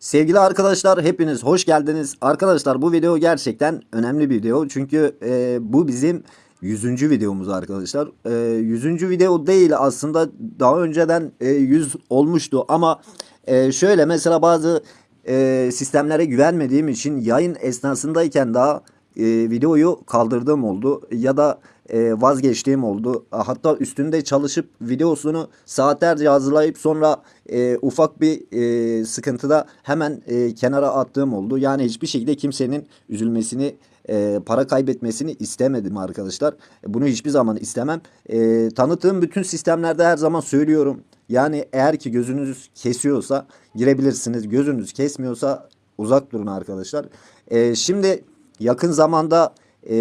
Sevgili arkadaşlar hepiniz hoş geldiniz. Arkadaşlar bu video gerçekten önemli bir video. Çünkü e, bu bizim 100. videomuz arkadaşlar. E, 100. video değil aslında daha önceden e, 100 olmuştu ama e, şöyle mesela bazı e, sistemlere güvenmediğim için yayın esnasındayken daha e, videoyu kaldırdığım oldu ya da e, vazgeçtiğim oldu. Hatta üstünde çalışıp videosunu saatlerce hazırlayıp sonra e, ufak bir e, sıkıntıda hemen e, kenara attığım oldu. Yani hiçbir şekilde kimsenin üzülmesini e, para kaybetmesini istemedim arkadaşlar. Bunu hiçbir zaman istemem. E, tanıttığım bütün sistemlerde her zaman söylüyorum. Yani eğer ki gözünüz kesiyorsa girebilirsiniz. Gözünüz kesmiyorsa uzak durun arkadaşlar. E, şimdi yakın zamanda e,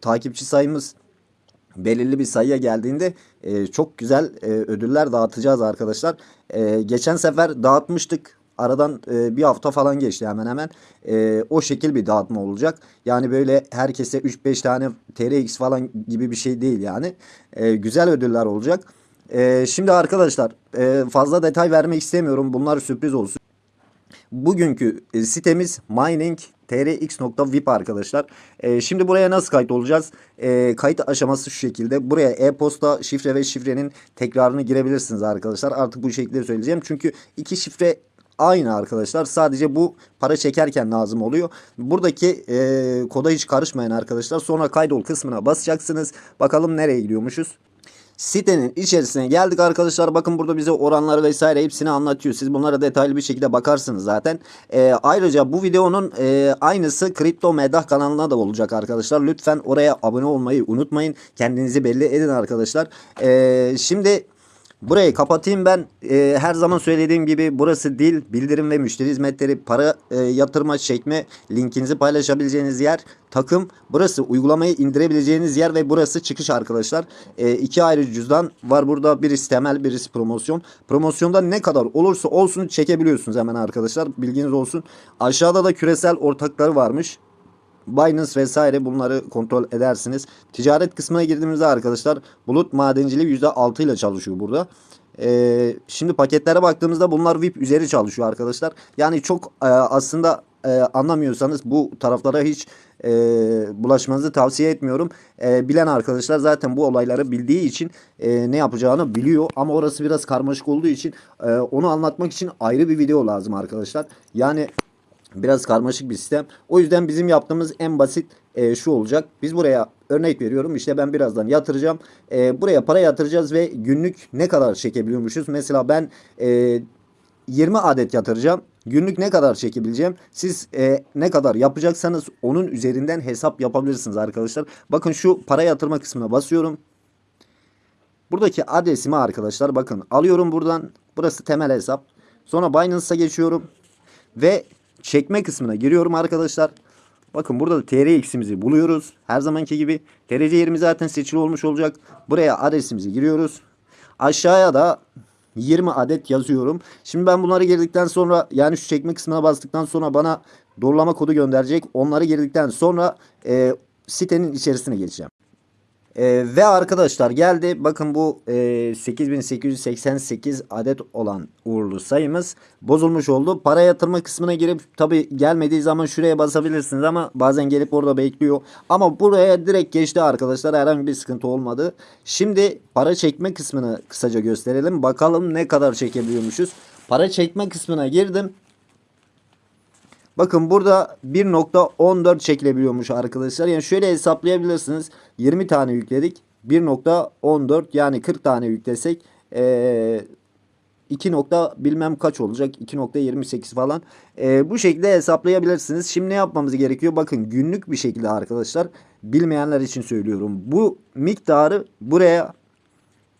takipçi sayımız belirli bir sayıya geldiğinde e, çok güzel e, ödüller dağıtacağız arkadaşlar. E, geçen sefer dağıtmıştık. Aradan e, bir hafta falan geçti hemen hemen. E, o şekil bir dağıtma olacak. Yani böyle herkese 3-5 tane TRX falan gibi bir şey değil yani. E, güzel ödüller olacak. E, şimdi arkadaşlar e, fazla detay vermek istemiyorum. Bunlar sürpriz olsun. Bugünkü e, sitemiz mining trx.vip arkadaşlar. E, şimdi buraya nasıl kayıt olacağız? E, kayıt aşaması şu şekilde. Buraya e-posta şifre ve şifrenin tekrarını girebilirsiniz arkadaşlar. Artık bu şekilde söyleyeceğim. Çünkü iki şifre aynı arkadaşlar. Sadece bu para çekerken lazım oluyor. Buradaki e, koda hiç karışmayın arkadaşlar. Sonra kaydol kısmına basacaksınız. Bakalım nereye gidiyormuşuz. Sitenin içerisine geldik arkadaşlar. Bakın burada bize oranları vesaire hepsini anlatıyor. Siz bunlara detaylı bir şekilde bakarsınız zaten. E, ayrıca bu videonun e, aynısı Kripto Medah kanalına da olacak arkadaşlar. Lütfen oraya abone olmayı unutmayın. Kendinizi belli edin arkadaşlar. E, şimdi Burayı kapatayım ben. E, her zaman söylediğim gibi burası dil, bildirim ve müşteri hizmetleri, para e, yatırma, çekme, linkinizi paylaşabileceğiniz yer, takım. Burası uygulamayı indirebileceğiniz yer ve burası çıkış arkadaşlar. E, iki ayrı cüzdan var burada. Birisi temel, birisi promosyon. Promosyonda ne kadar olursa olsun çekebiliyorsunuz hemen arkadaşlar. Bilginiz olsun. Aşağıda da küresel ortakları varmış. Binance vesaire bunları kontrol edersiniz. Ticaret kısmına girdiğimizde arkadaşlar bulut madenciliği %6 ile çalışıyor burada. Ee, şimdi paketlere baktığımızda bunlar VIP üzeri çalışıyor arkadaşlar. Yani çok e, aslında e, anlamıyorsanız bu taraflara hiç e, bulaşmanızı tavsiye etmiyorum. E, bilen arkadaşlar zaten bu olayları bildiği için e, ne yapacağını biliyor. Ama orası biraz karmaşık olduğu için e, onu anlatmak için ayrı bir video lazım arkadaşlar. Yani Biraz karmaşık bir sistem. O yüzden bizim yaptığımız en basit e, şu olacak. Biz buraya örnek veriyorum. İşte ben birazdan yatıracağım. E, buraya para yatıracağız ve günlük ne kadar çekebiliyormuşuz? Mesela ben e, 20 adet yatıracağım. Günlük ne kadar çekebileceğim? Siz e, ne kadar yapacaksanız onun üzerinden hesap yapabilirsiniz arkadaşlar. Bakın şu para yatırma kısmına basıyorum. Buradaki adresimi arkadaşlar bakın alıyorum buradan. Burası temel hesap. Sonra Binance'a geçiyorum. Ve çekme kısmına giriyorum arkadaşlar. Bakın burada da TRX'imizi buluyoruz. Her zamanki gibi TRC yerimiz zaten seçili olmuş olacak. Buraya adresimizi giriyoruz. Aşağıya da 20 adet yazıyorum. Şimdi ben bunları girdikten sonra yani şu çekme kısmına bastıktan sonra bana doğrulama kodu gönderecek. Onları girdikten sonra e, sitenin içerisine geçeceğim. Ee, ve arkadaşlar geldi. Bakın bu e, 8888 adet olan uğurlu sayımız bozulmuş oldu. Para yatırma kısmına girip tabi gelmediği zaman şuraya basabilirsiniz ama bazen gelip orada bekliyor. Ama buraya direkt geçti arkadaşlar. Herhangi bir sıkıntı olmadı. Şimdi para çekme kısmını kısaca gösterelim. Bakalım ne kadar çekebiliyormuşuz. Para çekme kısmına girdim. Bakın burada 1.14 çekilebiliyormuş arkadaşlar. Yani şöyle hesaplayabilirsiniz. 20 tane yükledik. 1.14 yani 40 tane yüklesek ee, 2 nokta bilmem kaç olacak 2.28 falan ee, bu şekilde hesaplayabilirsiniz şimdi ne yapmamız gerekiyor bakın günlük bir şekilde arkadaşlar bilmeyenler için söylüyorum bu miktarı buraya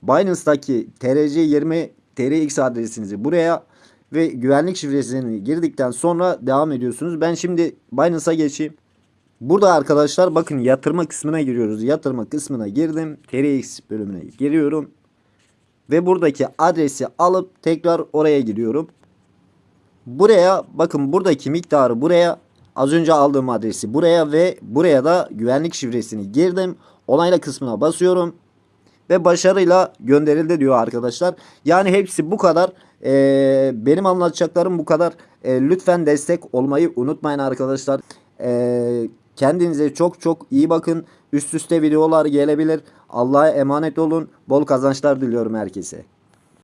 Binance'daki TRC20 TRX adresinizi buraya ve güvenlik şifresini girdikten sonra devam ediyorsunuz. Ben şimdi Binance'a geçeyim. Burada arkadaşlar bakın yatırma kısmına giriyoruz. Yatırma kısmına girdim. TRX bölümüne giriyorum. Ve buradaki adresi alıp tekrar oraya giriyorum. Buraya bakın buradaki miktarı buraya az önce aldığım adresi buraya ve buraya da güvenlik şifresini girdim. Onayla kısmına basıyorum. Ve başarıyla gönderildi diyor arkadaşlar. Yani hepsi bu kadar. Ee, benim anlatacaklarım bu kadar. Ee, lütfen destek olmayı unutmayın arkadaşlar. Ee, kendinize çok çok iyi bakın. Üst üste videolar gelebilir. Allah'a emanet olun. Bol kazançlar diliyorum herkese.